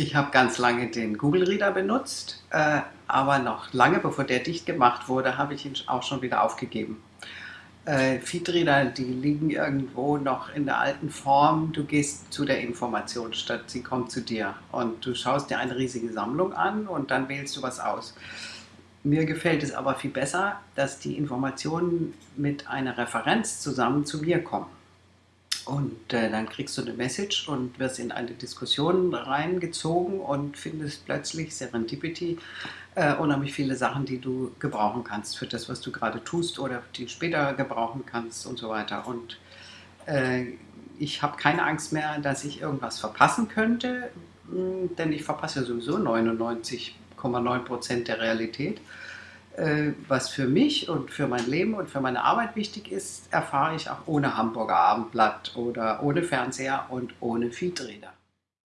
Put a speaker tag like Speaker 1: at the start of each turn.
Speaker 1: Ich habe ganz lange den Google Reader benutzt, äh, aber noch lange bevor der dicht gemacht wurde, habe ich ihn auch schon wieder aufgegeben. Äh, Feedreader, die liegen irgendwo noch in der alten Form. Du gehst zu der Information, statt sie kommt zu dir. Und du schaust dir eine riesige Sammlung an und dann wählst du was aus. Mir gefällt es aber viel besser, dass die Informationen mit einer Referenz zusammen zu mir kommen. Und äh, dann kriegst du eine Message und wirst in eine Diskussion reingezogen und findest plötzlich Serendipity äh, unheimlich viele Sachen, die du gebrauchen kannst für das, was du gerade tust oder die später gebrauchen kannst und so weiter. Und äh, ich habe keine Angst mehr, dass ich irgendwas verpassen könnte, hm, denn ich verpasse sowieso 99,9 Prozent der Realität. Äh, was für mich und für mein Leben und für meine Arbeit wichtig ist, erfahre ich auch ohne Hamburger Abendblatt oder ohne Fernseher und ohne Feedreader.